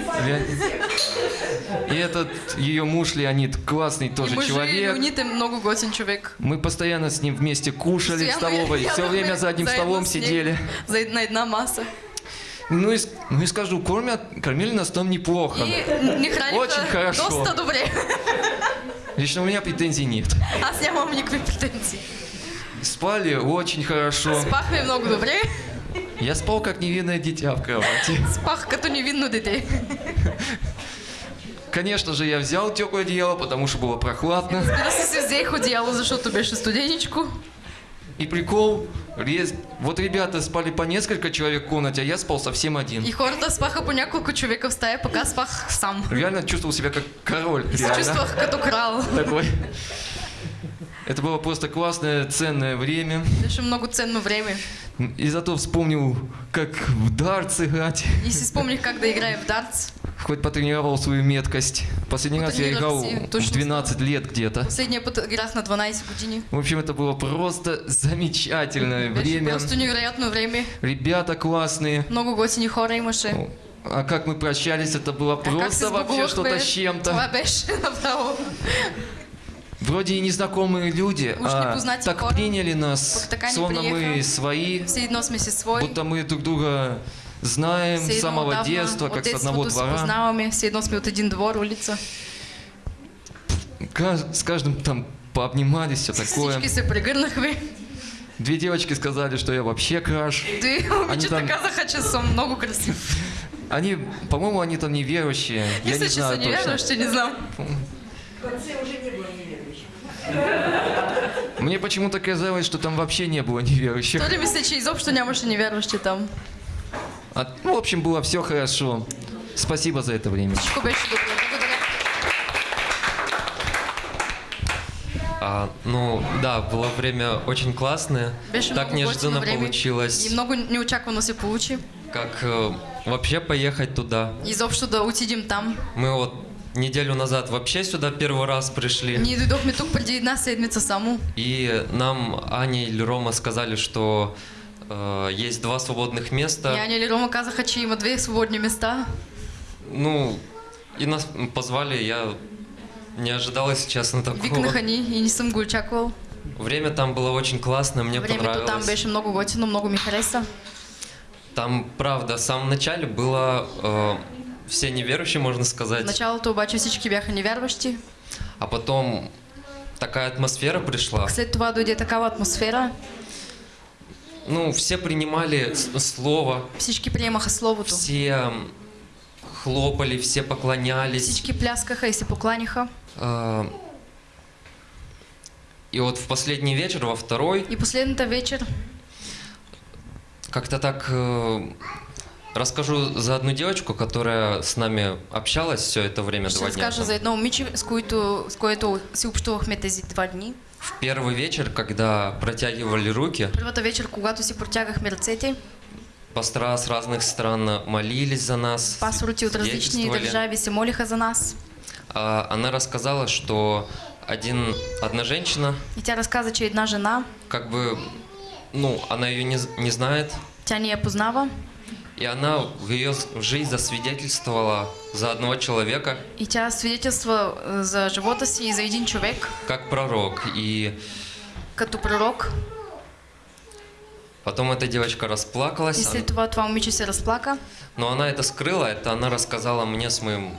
Speaker 8: И этот ее муж Леонид классный тоже
Speaker 2: И
Speaker 8: человек.
Speaker 2: Леонид е много готин човек.
Speaker 8: Мы постоянно с ним вместе кушали в
Speaker 2: Постоянно
Speaker 8: столовой, все
Speaker 2: ядохме
Speaker 8: время за одним столом
Speaker 2: с
Speaker 8: сидели.
Speaker 2: За една маса.
Speaker 8: Ну и, с- ну и скажу, кормят, кормили нас там неплохо.
Speaker 2: И храниха
Speaker 8: Очень хорошо. Лично у меня претензий нет.
Speaker 2: Аз нямам никакви претенции.
Speaker 8: Спали очень хорошо.
Speaker 2: Спахме много добре.
Speaker 8: Я спал как невинное дитя в кровати.
Speaker 2: Спах като невинно дете.
Speaker 8: Конечно же, я взял теплое одеяло, потому что было прохладно.
Speaker 2: Разбира се, си взех одеяло, защото беше студеничко.
Speaker 8: И прикол, вот ребята спали по несколько человек в комнате, а я спал совсем один.
Speaker 2: И хората спаха по няколко човека в стая, пък аз спах сам.
Speaker 8: Реально чувствовал себя как король. Реально.
Speaker 2: чувствах като крал.
Speaker 8: Такой. Это было просто классное, ценное время.
Speaker 2: Беше много ценно време.
Speaker 8: И зато вспомнил, как в дартс играть.
Speaker 2: И си спомних как да играя в дартс.
Speaker 8: Хоть потренировал свою меткость. Последний раз я играл в
Speaker 2: точно
Speaker 8: 12 лет где-то.
Speaker 2: Последния път играх на 12 години.
Speaker 8: В общем, это было просто замечательное время.
Speaker 2: просто невероятно време.
Speaker 8: Ребята классные.
Speaker 2: Много готини хора имаше.
Speaker 8: А как мы прощались, это было
Speaker 2: А
Speaker 8: просто вообще что-то с чем-то. Вроде и незнакомые люди,
Speaker 2: Уж
Speaker 8: а
Speaker 2: непознати
Speaker 8: так
Speaker 2: хора.
Speaker 8: приняли нас, словно мы свои,
Speaker 2: свои.
Speaker 8: будто мы друг друга знаем с самого
Speaker 2: отдавна
Speaker 8: детства, как с одного двора.
Speaker 2: познаваме. Все едно сме от един двор, улица.
Speaker 8: С каждым там пообнимались, все такое. Две девочки сказали, что я вообще краш.
Speaker 2: Ти момичета
Speaker 8: там-
Speaker 2: казаха, съм много красив.
Speaker 8: Они, по-моему, они там неверующие. Я
Speaker 2: Мисля,
Speaker 8: не
Speaker 2: че
Speaker 8: знаю
Speaker 2: са
Speaker 8: точно.
Speaker 2: невярващи, не знам.
Speaker 8: Мне почему-то казалось, что там вообще не было неверующих.
Speaker 2: Мисля, че изобщо нямаше невярващи там.
Speaker 8: А, ну, в общем, было все хорошо. Спасибо за это время.
Speaker 9: А, ну, да, было время очень классное.
Speaker 2: Беше
Speaker 9: так неожиданно получилось.
Speaker 2: И много неочаквано се получи.
Speaker 9: Как э, вообще поехать туда?
Speaker 2: Изобщо да отидем там.
Speaker 9: Мы вот неделю назад вообще сюда первый раз пришли.
Speaker 2: Ние дойдохме тук преди една седмица само.
Speaker 9: И нам Аня или Рома сказали, что э, есть два свободных места.
Speaker 2: И Аня или Рома казаха, че има две свободни места.
Speaker 9: Ну, и нас позвали, я не ожидал, если честно, такого.
Speaker 2: Викнаха ни и не съм го очаквал.
Speaker 9: Время там было очень классно, мне
Speaker 2: Времето там
Speaker 9: понравилось.
Speaker 2: беше много готино, много ми хареса.
Speaker 9: Там, правда, в самом начале было э, все неверующие, можно сказать.
Speaker 2: началото обаче всички бяха невярващи.
Speaker 9: А потом такая атмосфера пришла.
Speaker 2: След това дойде такава атмосфера.
Speaker 9: Ну, все принимали слово,
Speaker 2: Всички приемаха Словото.
Speaker 9: все хлопали, все поклонялись.
Speaker 2: Всички пляскаха и се покланяха.
Speaker 9: А, И вот в последний вечер, во второй,
Speaker 2: И последната вечер
Speaker 9: как-то так э, расскажу за одну девочку, которая с нами общалась все это время,
Speaker 2: ще
Speaker 9: два дня. там.
Speaker 2: за едно момиче, с което, с което си общувахме тези два дни.
Speaker 9: В первый вечер, когда протягивали руки,
Speaker 2: Първата вечер, когато си протягахме ръцете,
Speaker 9: пастора с разных стран молились за нас,
Speaker 2: пасторите от
Speaker 9: свидетельствовали.
Speaker 2: държави се молиха за нас.
Speaker 9: А, Она рассказала, что один, одна женщина,
Speaker 2: И тя разказа, че една жена,
Speaker 9: как бы, ну, она ее не, не знает,
Speaker 2: тя ни я познава,
Speaker 9: и она в ее жизнь засвидетельствовала за одного человека,
Speaker 2: и тя свидетелства е, за живота си и за един човек,
Speaker 9: как пророк. И
Speaker 2: като пророк.
Speaker 9: потом эта девочка расплакалась,
Speaker 2: след това това момиче се разплака.
Speaker 9: но она это скрыла, это она рассказала мне с моим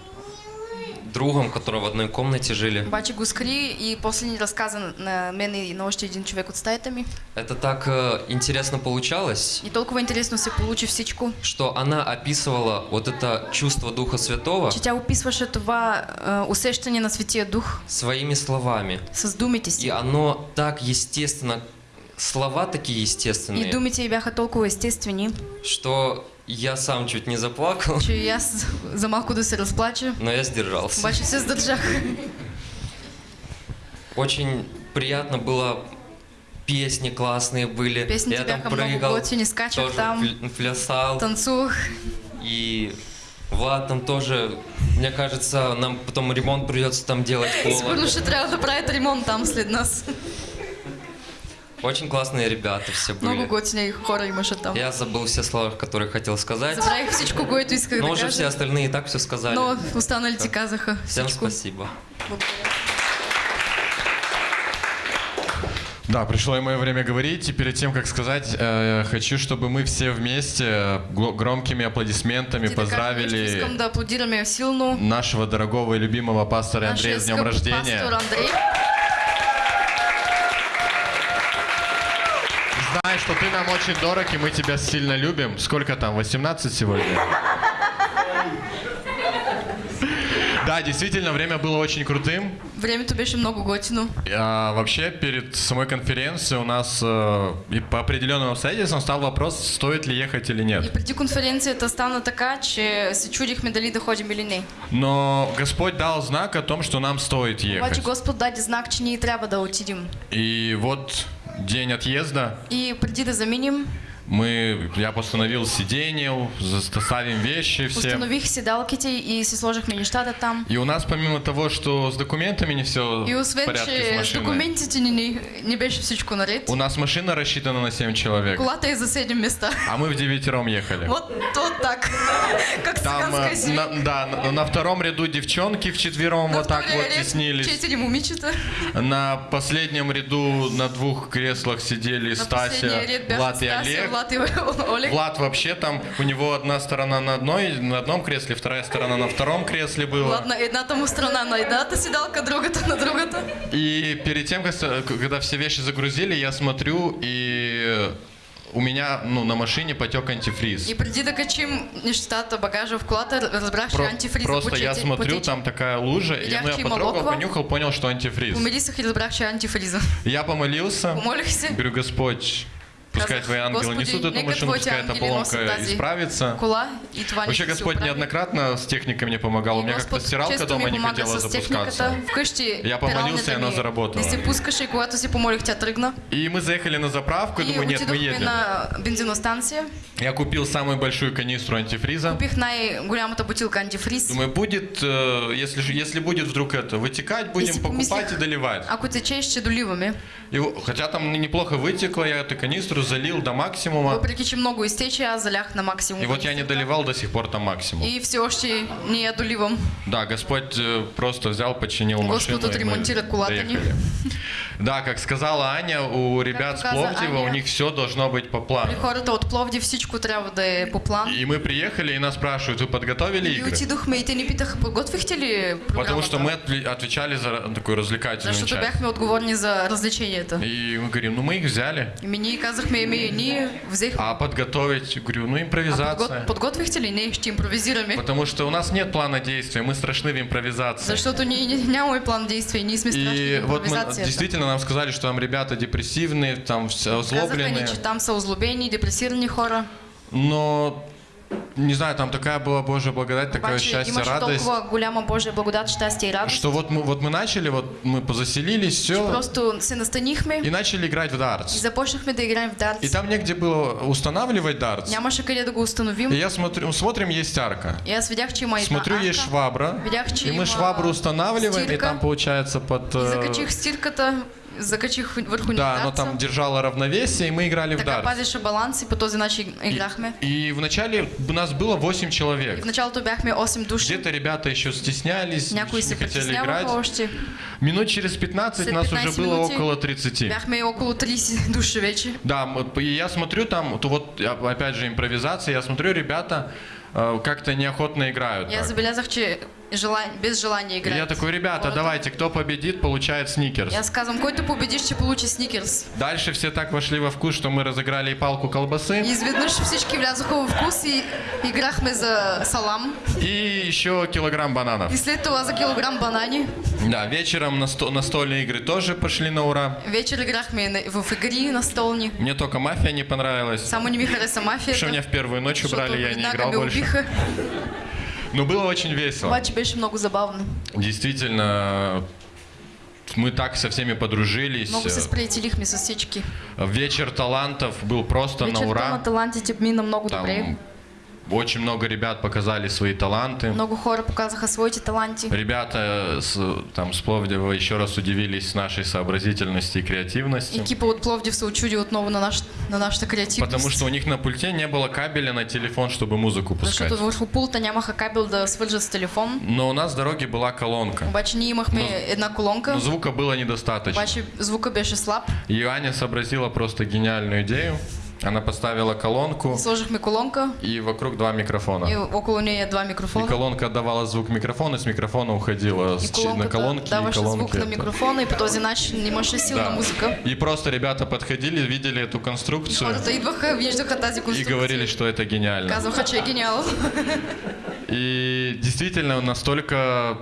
Speaker 9: другом, который в одной комнате жили.
Speaker 2: Обаче го скри и после ни разказа на мен и на още един човек от стаята ми.
Speaker 9: Это так э, интересно получалось,
Speaker 2: И толкова интересно се получи всичко,
Speaker 9: что она описывала вот это чувство Духа Святого
Speaker 2: че тя описваше това усещане на Светия Дух
Speaker 9: своими словами.
Speaker 2: с думите
Speaker 9: И оно так естественно, слова такие
Speaker 2: И
Speaker 9: естественные,
Speaker 2: думите й бяха толкова естествени,
Speaker 9: что я сам чуть не заплакал,
Speaker 2: че и аз за малко да се разплача,
Speaker 9: но я сдержался.
Speaker 2: обаче се сдържах.
Speaker 9: Очень приятно было, песни классные были.
Speaker 2: Песните
Speaker 9: я там прыгал,
Speaker 2: готини, скачах
Speaker 9: тоже
Speaker 2: там,
Speaker 9: пл- плясал.
Speaker 2: танцувах.
Speaker 9: И Влад там тоже, мне кажется, нам потом ремонт придется там делать.
Speaker 2: Сигурно ще да правят ремонт там след нас.
Speaker 9: Очень классные ребята все
Speaker 2: Много
Speaker 9: были.
Speaker 2: готини хора имаше там.
Speaker 9: Я забыл все слова, которые хотел сказать.
Speaker 2: Забравих всичко, което исках
Speaker 9: Но
Speaker 2: да
Speaker 9: уже все остальные и так все сказали.
Speaker 2: Но останалите казаха
Speaker 9: Всем спасибо.
Speaker 10: Да, пришло и мое время говорить. И перед тем, как сказать, э, хочу, чтобы мы все вместе э, громкими аплодисментами
Speaker 2: нещо,
Speaker 10: поздравили
Speaker 2: да
Speaker 10: нашего дорогого и любимого пастора Андрея с днем рождения.
Speaker 2: пастор Андрей.
Speaker 10: Знай, что ты нам очень дорог, и мы тебя сильно любим. Сколько там, 18 сегодня? Да, действительно, время было очень крутым.
Speaker 2: Времето беше много готино.
Speaker 10: А, вообще, перед самой конференцией у нас э, и по определенным обстоятельствам стал вопрос, стоит ли ехать или
Speaker 2: И
Speaker 10: нет.
Speaker 2: преди конференцията стана така, че се чудихме дали да ходим или не.
Speaker 10: Но Господь дал знак о том, что нам стоит
Speaker 2: Обаче
Speaker 10: ехать.
Speaker 2: Господ даде знак, че ние трябва да отидем.
Speaker 10: И вот день отъезда,
Speaker 2: И преди да заминем,
Speaker 10: мы, я постановил сиденье, заставим вещи все.
Speaker 2: установих седалките и си сложихме нещата там.
Speaker 10: И у нас помимо того, что с документами не все
Speaker 2: И
Speaker 10: в
Speaker 2: освен,
Speaker 10: порядке с
Speaker 2: че с
Speaker 10: машиной,
Speaker 2: документите ни, ни, не беше всичко наред,
Speaker 10: у нас машина рассчитана на 7 человек,
Speaker 2: колата е за 7 места.
Speaker 10: а мы в девятером ехали.
Speaker 2: Вот, вот так. Как
Speaker 10: Там, э, на, да, на, на втором ряду девчонки вчетвером вот так вот теснились.
Speaker 2: Четири момичета.
Speaker 10: На последнем ряду на двух креслах сидели
Speaker 2: На
Speaker 10: Стася, Влад и Олег.
Speaker 2: Влад и Олег.
Speaker 10: Влад вообще там, у него одна сторона на одной, на одном кресле, вторая сторона на втором кресле была.
Speaker 2: Влад на едната му страна на едната седалка, другата на другата.
Speaker 10: И перед тем, когда все вещи загрузили, я смотрю, и у меня ну, на машине потек антифриз.
Speaker 2: И преди да качим нещата, багажа в колата, разбрах, че
Speaker 10: Про-
Speaker 2: антифриза
Speaker 10: просто я смотрю,
Speaker 2: потече.
Speaker 10: там такая лужа, и
Speaker 2: Видях,
Speaker 10: ну, я потрогал,
Speaker 2: локва.
Speaker 10: понюхал, понял, что антифриз.
Speaker 2: Помирисах и е антифриза.
Speaker 10: Я помолился,
Speaker 2: Помолих се.
Speaker 10: говорю, Господь, пускай твои ангелы
Speaker 2: Господи,
Speaker 10: несут эту машину, пускай эта поломка исправится. Вообще Господь неоднократно с техникой мне помогал. У меня как-то стиралка дома не хотела запускаться. Я помолился, и она заработала.
Speaker 2: И
Speaker 10: мы заехали на заправку, и думаю, нет, мы едем.
Speaker 2: на бензиностанция.
Speaker 10: Я купил самую большую канистру антифриза. Думаю, будет, э, если, если будет вдруг это вытекать, будем покупать и доливать.
Speaker 2: Доливаме.
Speaker 10: И, хотя там неплохо вытекло, я эту канистру залил до максимума.
Speaker 2: Въпреки, че много изтече, аз залях на максимум.
Speaker 10: И вот я не доливал до сих пор там максимум.
Speaker 2: И все още не я доливам.
Speaker 10: Да, Господь э, просто взял, починил
Speaker 2: Господь
Speaker 10: машину. и мы
Speaker 2: отремонтирует кулатани.
Speaker 10: Да, как сказала Аня, у ребят с Пловдива, у
Speaker 2: Аня,
Speaker 10: них все должно быть по плану.
Speaker 2: хората от Пловдив всичко трябва да е по план.
Speaker 10: И мы приехали, и нас спрашивают, вы подготовили
Speaker 2: И
Speaker 10: игры?
Speaker 2: отидохме и те ни питаха, подготвихте ли
Speaker 10: Потому что мы отвечали за такую развлекательную
Speaker 2: Защото
Speaker 10: часть.
Speaker 2: бяхме отговорни за развлеченията.
Speaker 10: И мы говорим, ну мы их взяли.
Speaker 2: И ми ние казахме, и ние взехме.
Speaker 10: А подготовить, говорю, ну
Speaker 2: А
Speaker 10: импровизация.
Speaker 2: подго- подготвихте ли? Не, ще импровизираме.
Speaker 10: Потому что у нас нет плана действия, мы страшны в импровизации.
Speaker 2: Защото ние не- нямаме план действия, ние сме страшни
Speaker 10: И
Speaker 2: в
Speaker 10: вот мы, действительно нам сказали, что там ребята депрессивные, там озлобленные.
Speaker 2: там са озлобени, депресирани хора.
Speaker 10: Но, не знаю, там такая была Божья благодать, такое
Speaker 2: Обаче
Speaker 10: счастье, радость.
Speaker 2: голяма Божия благодат, щастие и радост.
Speaker 10: Что вот мы, вот мы начали, вот мы позаселились, все,
Speaker 2: Просто се настанихме
Speaker 10: и начали играть в
Speaker 2: и
Speaker 10: дартс.
Speaker 2: започнахме да играем в дартс.
Speaker 10: И там негде было устанавливать дартс.
Speaker 2: Нямаше къде да го установим.
Speaker 10: И я смотрю, смотрим, есть арка.
Speaker 2: И аз видях, че има
Speaker 10: Смотрю,
Speaker 2: арка.
Speaker 10: есть швабра.
Speaker 2: Видях, че
Speaker 10: И мы швабру устанавливаем, и
Speaker 2: стирка.
Speaker 10: там получается под...
Speaker 2: И
Speaker 10: э,
Speaker 2: закачих стирката, закачих върху
Speaker 10: Да,
Speaker 2: дартса.
Speaker 10: там держало равновесие, и мы играли в
Speaker 2: Така
Speaker 10: дартс.
Speaker 2: пазеше баланс и по този начин играхме.
Speaker 10: И вначале у нас было 8
Speaker 2: И
Speaker 10: человек.
Speaker 2: в началото бяхме 8 души.
Speaker 10: Где-то ребята еще стеснялись,
Speaker 2: Някои
Speaker 10: не хотели играть.
Speaker 2: още.
Speaker 10: Минут через 15
Speaker 2: След
Speaker 10: нас
Speaker 2: 15
Speaker 10: уже было около 30.
Speaker 2: Бяхме около 30 души вече.
Speaker 10: Да, и я смотрю там, то вот я- опять же импровизация, я смотрю, ребята э, как-то неохотно играют.
Speaker 2: И
Speaker 10: так.
Speaker 2: забелязах, че желание, без желания
Speaker 10: И
Speaker 2: играят.
Speaker 10: я такой, ребята,
Speaker 2: хората.
Speaker 10: давайте, кто победит, получает сникерс.
Speaker 2: И аз казвам, който победиш, ще получи сникерс.
Speaker 10: Дальше все так вошли во вкус, что мы разыграли и палку
Speaker 2: И
Speaker 10: колбасы,
Speaker 2: изведнъж всички влязоха в вкус и играхме за салам.
Speaker 10: и еще килограмм бананов.
Speaker 2: И след това за килограм банани.
Speaker 10: Да, вечером на сто- настольные игры тоже пошли на ура.
Speaker 2: Вечер играхме на- в игри настолни.
Speaker 10: Мне только мафия не понравилась.
Speaker 2: Само не ми хареса мафията.
Speaker 10: Что меня в первую ночь убрали, я не играл больше.
Speaker 2: убиха.
Speaker 10: Но было очень весело.
Speaker 2: Обаче беше много забавно.
Speaker 10: Действительно, мы так со всеми подружились.
Speaker 2: Много се сприятелихме с всички.
Speaker 10: Вечер талантов был просто на
Speaker 2: Вечерта на
Speaker 10: ура.
Speaker 2: талантите мина много
Speaker 10: Там
Speaker 2: добре.
Speaker 10: Очень много ребят показали свои таланты.
Speaker 2: Много хора показаха своите таланти.
Speaker 10: Ребята с, там, с Пловдива еще раз удивились нашей сообразительности и креативности.
Speaker 2: Екипа от Пловдив се очуди отново на, наш, на нашата креативност.
Speaker 10: Потому что у них на пульте не было кабеля на телефон, чтобы музыку пускать.
Speaker 2: Защото върху пулта нямаха кабел да свържат с телефон.
Speaker 10: Но у нас с дороги была колонка.
Speaker 2: Обаче ние имахме една колонка.
Speaker 10: Но звука было недостаточно.
Speaker 2: Обаче звука беше слаб.
Speaker 10: И Аня сообразила просто гениальную идею. Она поставила колонку
Speaker 2: Сложихме колонка
Speaker 10: и вокруг два микрофона.
Speaker 2: и около нея два
Speaker 10: И
Speaker 2: микрофона.
Speaker 10: колонка отдавала звук микрофона, и с микрофона уходила
Speaker 2: И
Speaker 10: с на колонки, и
Speaker 2: даваше звук
Speaker 10: колонки.
Speaker 2: на
Speaker 10: это.
Speaker 2: микрофона и по този начин имаше силна
Speaker 10: Да.
Speaker 2: музика.
Speaker 10: И просто ребята подходили, видели эту
Speaker 2: И
Speaker 10: конструкцию и говорили, что это гениально.
Speaker 2: Е гениал.
Speaker 10: И действительно настолько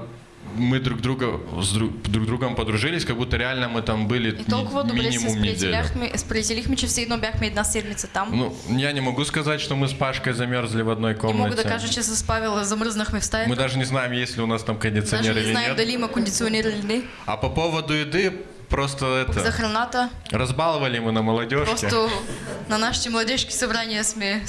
Speaker 10: мы друг друга с друг, друг другом подружились, как будто реально мы там были
Speaker 2: И добре се
Speaker 10: минимум неделю.
Speaker 2: сприятелихме, че все едно бяхме една седмица там.
Speaker 10: Ну, я не могу сказать, что мы с Пашкой замерзли в одной
Speaker 2: Не мога
Speaker 10: комнате.
Speaker 2: да кажа, че с Павел замръзнахме в
Speaker 10: Мы
Speaker 2: стаята.
Speaker 10: даже не знаем, есть ли у нас там
Speaker 2: Даже
Speaker 10: кондиционер
Speaker 2: не
Speaker 10: или
Speaker 2: знаем
Speaker 10: нет.
Speaker 2: дали кондиционер или не.
Speaker 10: А по поводу еды, просто
Speaker 2: За
Speaker 10: это,
Speaker 2: храната.
Speaker 10: разбаловали мы на молодежке.
Speaker 2: Просто на нашите младежки събрания сме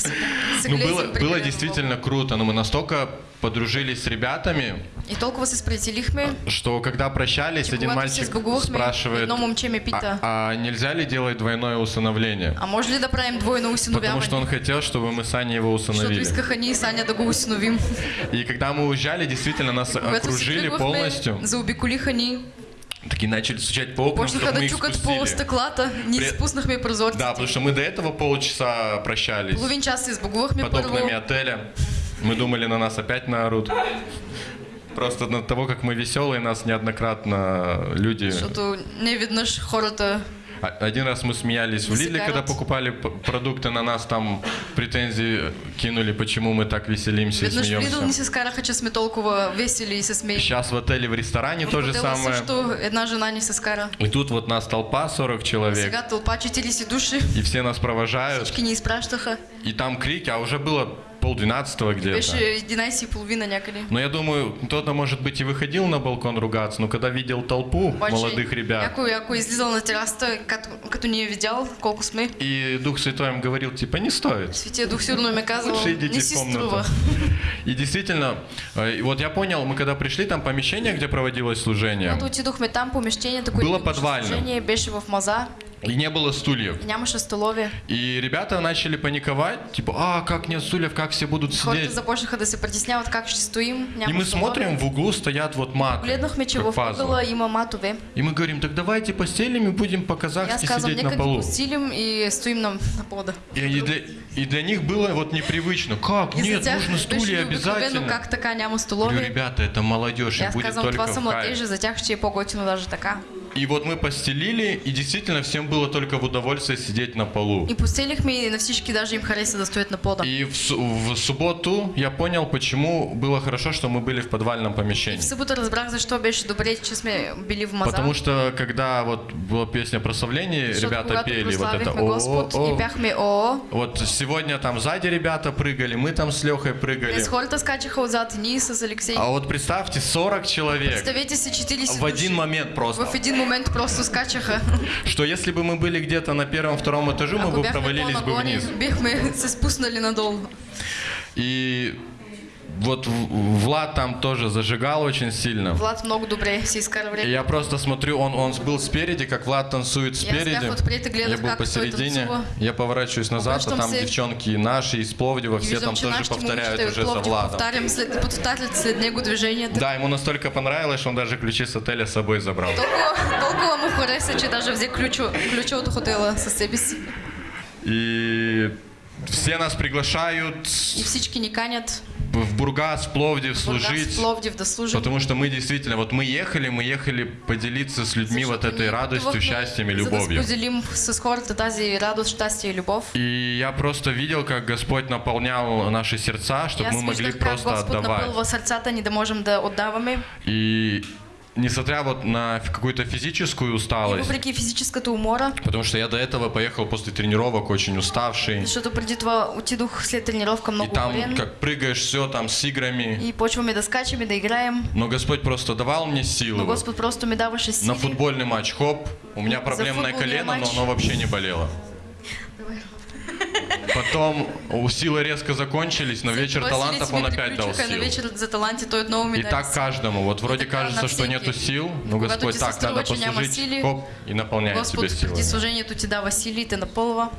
Speaker 10: Ну, было, было действительно круто, но мы настолько подружились с ребятами.
Speaker 2: И толкова се сприятелихме,
Speaker 10: что когда прощались, один мальчик спрашивает, а, а нельзя ли делать двойное усыновление?
Speaker 2: а може ли да правим двойно
Speaker 10: Потому что он хотел, чтобы мы с Аней его усыновили.
Speaker 2: искаха ние и Саня да го усиновим.
Speaker 10: И когда мы уезжали, действительно нас окружили полностью.
Speaker 2: заобиколиха ни,
Speaker 10: Такие начали стучать по окнам,
Speaker 2: почнаха
Speaker 10: чтобы мы их спустили.
Speaker 2: стъклата, ние
Speaker 10: При-
Speaker 2: спуснахме прозорците.
Speaker 10: Да, потому что мы до этого полчаса прощались.
Speaker 2: Половин час се сбогувахме
Speaker 10: под окнами отеля. Мы думали, на нас опять наорут. Просто от того, как мы веселые, нас неоднократно люди...
Speaker 2: Защото не веднъж хората
Speaker 10: А- Один раз мы смеялись в Лидле, когда покупали продукты, на нас там претензии кинули, почему мы так веселимся и
Speaker 2: веднъж в Лидл ни
Speaker 10: смеемся.
Speaker 2: се скараха, че сме толкова весели и смеем.
Speaker 10: Сейчас в отеле, в ресторане
Speaker 2: В
Speaker 10: то же самое.
Speaker 2: също една жена ни се скара.
Speaker 10: И тут вот нас толпа, 40 человек,
Speaker 2: Сега тълпа 40 души.
Speaker 10: и все нас провожают.
Speaker 2: Всички ни изпращаха.
Speaker 10: И там крики, а уже было полдвенадцатого где-то.
Speaker 2: 11 и половина някъде.
Speaker 10: Но я думаю, кто-то, может быть, и выходил на балкон ругаться, но когда видел толпу
Speaker 2: Обаче,
Speaker 10: молодых ребят,
Speaker 2: Някой, ако е излизал на терасата, като, като ни е видял колко сме,
Speaker 10: и Дух Святой им говорил, типа, не стоит.
Speaker 2: Светия Дух сигурно им е казал,
Speaker 10: Лучше идите
Speaker 2: не
Speaker 10: в комнату. И действительно, э, вот я понял, мы когда пришли, там помещение, где проводилось служение,
Speaker 2: Когато отидохме в
Speaker 10: и не было стульев.
Speaker 2: и нямаше столове.
Speaker 10: И ребята начали паниковать, типа, а, как нет стульев, как все будут
Speaker 2: Хората
Speaker 10: сидеть.
Speaker 2: започнаха да се притесняват как ще стоим.
Speaker 10: И мы смотрим, в углу стоят вот маты,
Speaker 2: Гледнахме, че в ъгъла има матове.
Speaker 10: И мы говорим, так давайте постелим и будем
Speaker 2: аз
Speaker 10: по-казахски
Speaker 2: казвам,
Speaker 10: сидеть на полу.
Speaker 2: постилим и стоим на, на пода.
Speaker 10: И, и для, и для них было вот непривычно. Как?
Speaker 2: И
Speaker 10: Нет, нужно стулья
Speaker 2: необикновено
Speaker 10: обязательно.
Speaker 2: как така няма
Speaker 10: Говорю,
Speaker 2: столове.
Speaker 10: ребята, это молодежь,
Speaker 2: И
Speaker 10: и
Speaker 2: аз
Speaker 10: будет
Speaker 2: казвам,
Speaker 10: только
Speaker 2: това са
Speaker 10: в
Speaker 2: младежи,
Speaker 10: кайф.
Speaker 2: за тях ще е по-готино даже така.
Speaker 10: И вот мы постелили, и действительно всем было только в удовольствие сидеть на полу.
Speaker 2: И постелихме и на всички даже им хареса да стоят на пода.
Speaker 10: И в, в субботу я понял, почему было хорошо, что мы были в подвальном
Speaker 2: И
Speaker 10: помещении.
Speaker 2: в събота разбрах защо беше добре, че сме били в маза.
Speaker 10: Потому что когда вот была песня прославления,
Speaker 2: Защото
Speaker 10: ребята пели вот это
Speaker 2: прославихме Господ
Speaker 10: «О-о-о».
Speaker 2: и пяхме ОО,
Speaker 10: Вот сегодня там сзади ребята прыгали, мы там с Лехой прыгали.
Speaker 2: днес хората скачаха отзад, ние с Алексей.
Speaker 10: А вот представьте, 40 человек
Speaker 2: Представете си 40
Speaker 10: в один момент просто.
Speaker 2: В един момент просто скачаха.
Speaker 10: Что если бы мы были где-то на первом-втором этаже, мы бы провалились бы вниз.
Speaker 2: бихме се спуснали надолу.
Speaker 10: И вот В- Влад там тоже зажигал очень сильно.
Speaker 2: Влад много добре си изкара
Speaker 10: И
Speaker 2: време.
Speaker 10: я просто смотрю, он, он был спереди, как Влад танцует
Speaker 2: Я
Speaker 10: спереди.
Speaker 2: и гледах
Speaker 10: я был посередине. Я поворачиваюсь назад, а там девчонки наши из Пловдива,
Speaker 2: И
Speaker 10: все там тоже повторяют уже за Владом. Да, ему настолько понравилось, что он даже ключи с отеля с собой забрал.
Speaker 2: Толкова, толкова му хареса, че даже взе ключо, ключа от хотела със себе си.
Speaker 10: Все нас приглашают
Speaker 2: И всички ни канят
Speaker 10: в Бургас, Пловдив
Speaker 2: в Бургас,
Speaker 10: служить.
Speaker 2: Пловдив да служим.
Speaker 10: Потому что мы действительно, вот мы ехали, мы ехали поделиться с людьми вот
Speaker 2: Защото
Speaker 10: этой радостью,
Speaker 2: пътувахме,
Speaker 10: счастьем и любовью.
Speaker 2: споделим с хората тази радост, щастие и любов.
Speaker 10: И я просто видел, как Господь наполнял наши сердца, чтобы
Speaker 2: аз
Speaker 10: мы могли
Speaker 2: виждах как
Speaker 10: просто
Speaker 2: Господ
Speaker 10: отдавать.
Speaker 2: напълва сърцата ни да можем да отдаваме.
Speaker 10: И несмотря вот на какую-то физическую
Speaker 2: И
Speaker 10: усталость,
Speaker 2: въпреки физическата умора,
Speaker 10: потому что я до этого поехал после тренировок очень уставший,
Speaker 2: защото преди това отидох след тренировка
Speaker 10: и
Speaker 2: много
Speaker 10: там
Speaker 2: уморен.
Speaker 10: как прыгаешь все там с играми,
Speaker 2: И почваме да скачаме, да играем.
Speaker 10: но Господь просто давал мне силы.
Speaker 2: Но
Speaker 10: вот.
Speaker 2: Господ просто ми даваше сили.
Speaker 10: На футбольный матч, хоп, у меня проблемное колено, но оно вообще не болело. Потом силы резко закончились, но вечер талантов он опять дал сил.
Speaker 2: Вечер за таланти той отново ми
Speaker 10: И так каждому. Вот вроде кажется, что нету сил, но Господь так, надо послужить, хоп, и наполняет
Speaker 2: преди
Speaker 10: силы.
Speaker 2: служението ти дава сили и те напълва.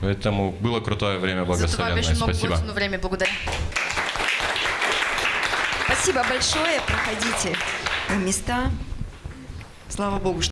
Speaker 10: Поэтому было крутое время благословенное. Спасибо.
Speaker 2: време. Благодаря.
Speaker 1: Спасибо большое. Проходите на места. Слава Богу, что